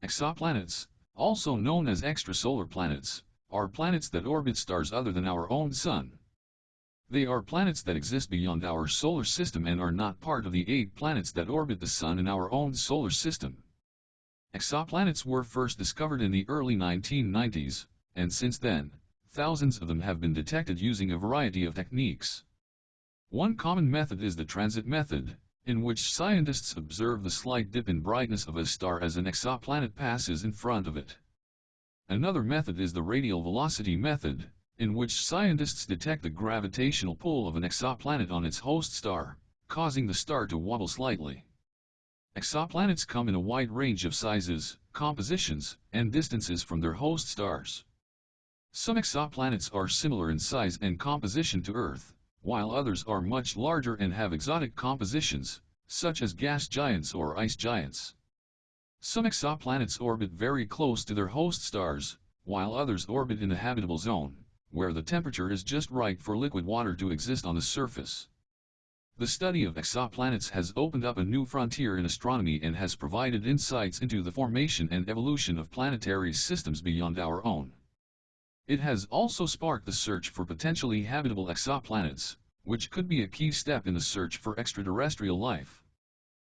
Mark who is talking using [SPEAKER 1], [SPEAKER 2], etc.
[SPEAKER 1] Exoplanets, also known as extrasolar planets, are planets that orbit stars other than our own Sun. They are planets that exist beyond our solar system and are not part of the eight planets that orbit the Sun in our own solar system. Exoplanets were first discovered in the early 1990s, and since then, thousands of them have been detected using a variety of techniques. One common method is the transit method, in which scientists observe the slight dip in brightness of a star as an exoplanet passes in front of it. Another method is the radial velocity method, in which scientists detect the gravitational pull of an exoplanet on its host star, causing the star to wobble slightly. Exoplanets come in a wide range of sizes, compositions, and distances from their host stars. Some exoplanets are similar in size and composition to Earth, while others are much larger and have exotic compositions, such as gas giants or ice giants. Some exoplanets orbit very close to their host stars, while others orbit in the habitable zone, where the temperature is just right for liquid water to exist on the surface. The study of exoplanets has opened up a new frontier in astronomy and has provided insights into the formation and evolution of planetary systems beyond our own. It has also sparked the search for potentially habitable exoplanets, which could be a key step in the search for extraterrestrial life.